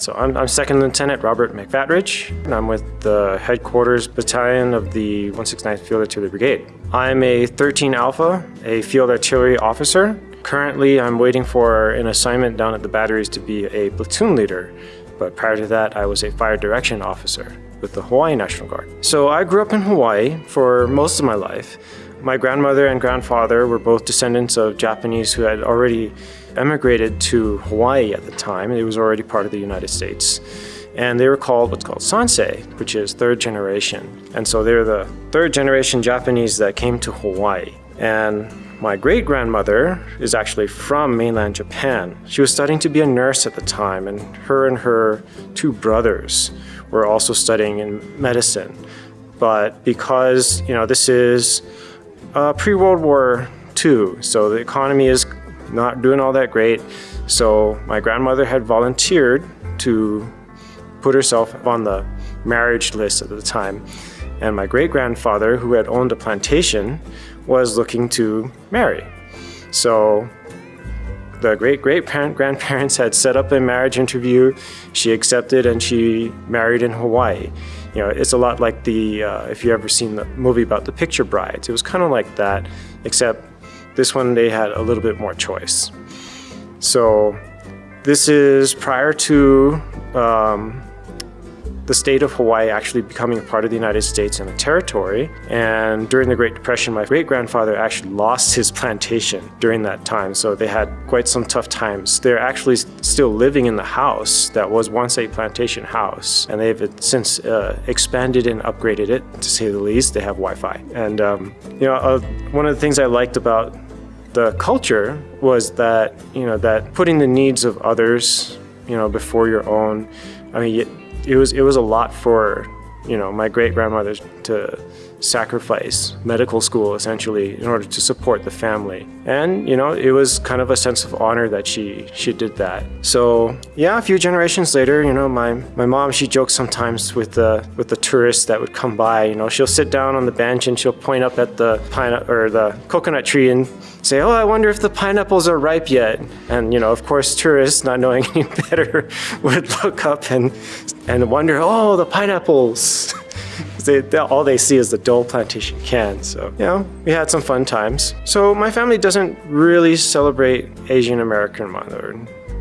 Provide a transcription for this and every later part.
So I'm, I'm Second Lieutenant Robert McFatridge, and I'm with the Headquarters Battalion of the 169th Field Artillery Brigade. I'm a 13 Alpha, a Field Artillery Officer. Currently, I'm waiting for an assignment down at the batteries to be a platoon leader, but prior to that, I was a Fire Direction Officer with the Hawaii National Guard. So I grew up in Hawaii for most of my life. My grandmother and grandfather were both descendants of Japanese who had already emigrated to Hawaii at the time. It was already part of the United States. And they were called what's called Sansei, which is third generation. And so they're the third generation Japanese that came to Hawaii. And my great grandmother is actually from mainland Japan. She was studying to be a nurse at the time, and her and her two brothers were also studying in medicine. But because, you know, this is uh, pre-World War II, so the economy is not doing all that great. So my grandmother had volunteered to put herself on the marriage list at the time. And my great-grandfather, who had owned a plantation, was looking to marry. So the great-great-grandparents had set up a marriage interview. She accepted and she married in Hawaii. You know, it's a lot like the, uh, if you ever seen the movie about the picture brides, it was kind of like that, except this one they had a little bit more choice. So this is prior to um, the state of Hawaii actually becoming a part of the United States and a territory. And during the Great Depression, my great-grandfather actually lost his plantation during that time. So they had quite some tough times. They're actually still living in the house that was once a plantation house. And they've since uh, expanded and upgraded it, to say the least. They have Wi-Fi. And, um, you know, uh, one of the things I liked about the culture was that, you know, that putting the needs of others, you know, before your own, I mean, it was it was a lot for you know my great grandmother to sacrifice medical school essentially in order to support the family. And you know it was kind of a sense of honor that she she did that. So yeah a few generations later you know my my mom she jokes sometimes with the with the tourists that would come by you know she'll sit down on the bench and she'll point up at the pine or the coconut tree and say oh I wonder if the pineapples are ripe yet. And you know of course tourists not knowing any better would look up and and wonder oh the pineapples they, they, all they see is the Dole Plantation can. So, you know, we had some fun times. So my family doesn't really celebrate Asian American Month or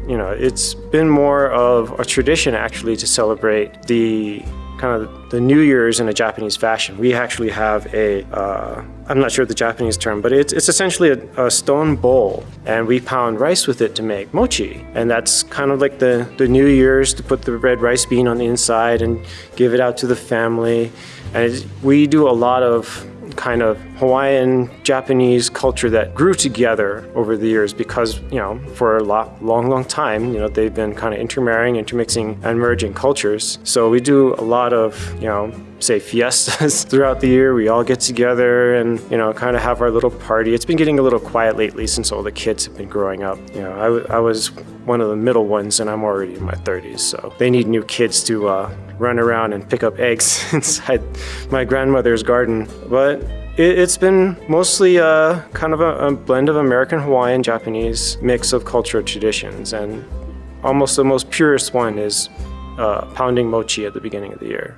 you know, it's been more of a tradition actually to celebrate the kind of the New Year's in a Japanese fashion. We actually have a, uh, I'm not sure the Japanese term, but it's, it's essentially a, a, stone bowl and we pound rice with it to make mochi. And that's kind of like the, the New Year's to put the red rice bean on the inside and give it out to the family. And we do a lot of kind of Hawaiian Japanese culture that grew together over the years because you know for a lot, long long time you know they've been kind of intermarrying intermixing and merging cultures. So we do a lot of you know say fiestas throughout the year. We all get together and you know kind of have our little party. It's been getting a little quiet lately since all the kids have been growing up. You know I, I was one of the middle ones and I'm already in my 30s so they need new kids to uh, run around and pick up eggs inside my grandmother's garden. But it, has been mostly a, kind of a, a blend of American, Hawaiian, Japanese mix of cultural traditions and almost the most purest one is uh, pounding mochi at the beginning of the year.